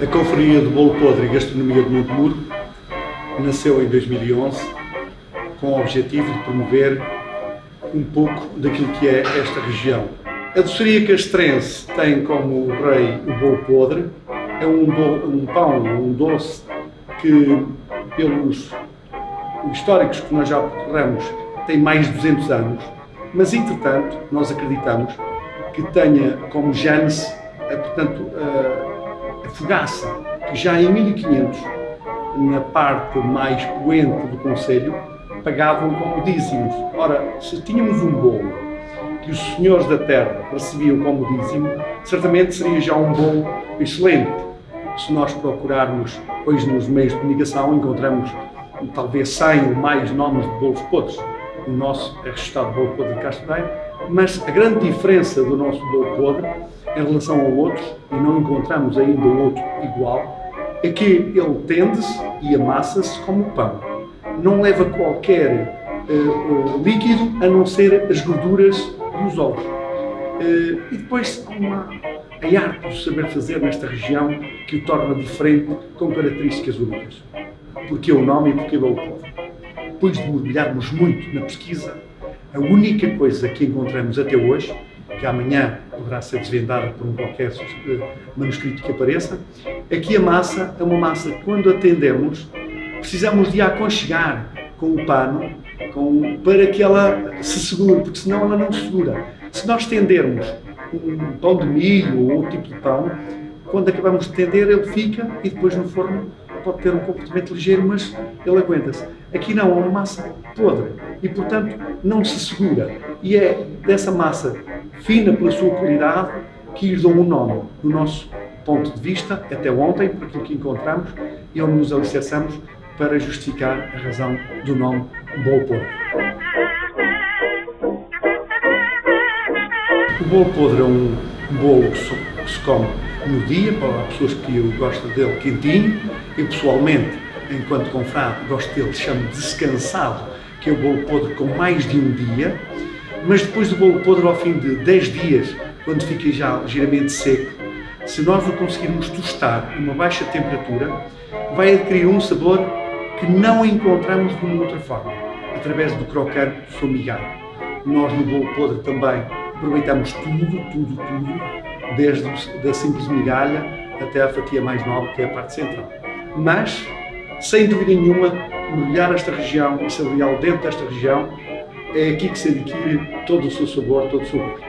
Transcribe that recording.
A Confraria do Bolo Podre e Gastronomia de Montemuro nasceu em 2011 com o objetivo de promover um pouco daquilo que é esta região. A doçaria castrense tem como rei o bolo podre, é um, do, um pão, um doce que, pelos históricos que nós já percorremos, tem mais de 200 anos, mas entretanto nós acreditamos que tenha como gênese, portanto, a, a fogaça, que já em 1500, na parte mais poente do Conselho, pagavam como dízimos. Ora, se tínhamos um bolo que os senhores da terra recebiam como dízimo, certamente seria já um bolo excelente. Se nós procurarmos hoje nos meios de comunicação, encontramos talvez 100 ou mais nomes de bolos podres. O nosso é registrado bolo podre de Castanheiro, mas a grande diferença do nosso bolo podre em relação ao outro, e não encontramos ainda outro igual, é que ele tende-se e amassa-se como pão. Não leva qualquer uh, uh, líquido a não ser as gorduras e os ovos. Uh, e depois há uma, a arte de saber fazer nesta região que o torna diferente com características únicas. Porque é o nome e porque é o povo. Depois de mergulharmos muito na pesquisa, a única coisa que encontramos até hoje, que amanhã poderá ser desvendada por um qualquer manuscrito que apareça, que a massa é uma massa que quando atendemos precisamos de aconchegar com o pano com, para que ela se segure, porque senão ela não se segura. Se nós tendermos um pão de milho ou outro tipo de pão, quando acabamos de tender ele fica e depois no forno pode ter um comportamento ligeiro, mas ele aguenta-se. Aqui não, é uma massa podre e, portanto, não se segura. E é dessa massa fina pela sua qualidade que lhes dão um nome, do nosso ponto de vista, até ontem, por aquilo que encontramos, e onde nos alicerçamos para justificar a razão do nome bolo podre. O bolo podre é um bolo que se come no dia, para pessoas que gostam dele quentinho. Eu, pessoalmente, enquanto confrade, gosto dele, chamo descansado, que é o bolo podre com mais de um dia. Mas depois do bolo podre, ao fim de 10 dias, quando fica já ligeiramente seco, se nós o conseguirmos tostar a uma baixa temperatura, vai adquirir um sabor que não encontramos de uma outra forma, através do crocante formigado. Nós no bolo podre também aproveitamos tudo, tudo, tudo, desde a simples migalha até a fatia mais nova, que é a parte central. Mas, sem dúvida nenhuma, mergulhar esta região e saboreá-lo dentro desta região, é aqui que se adquire todo o seu sabor, todo o seu gosto.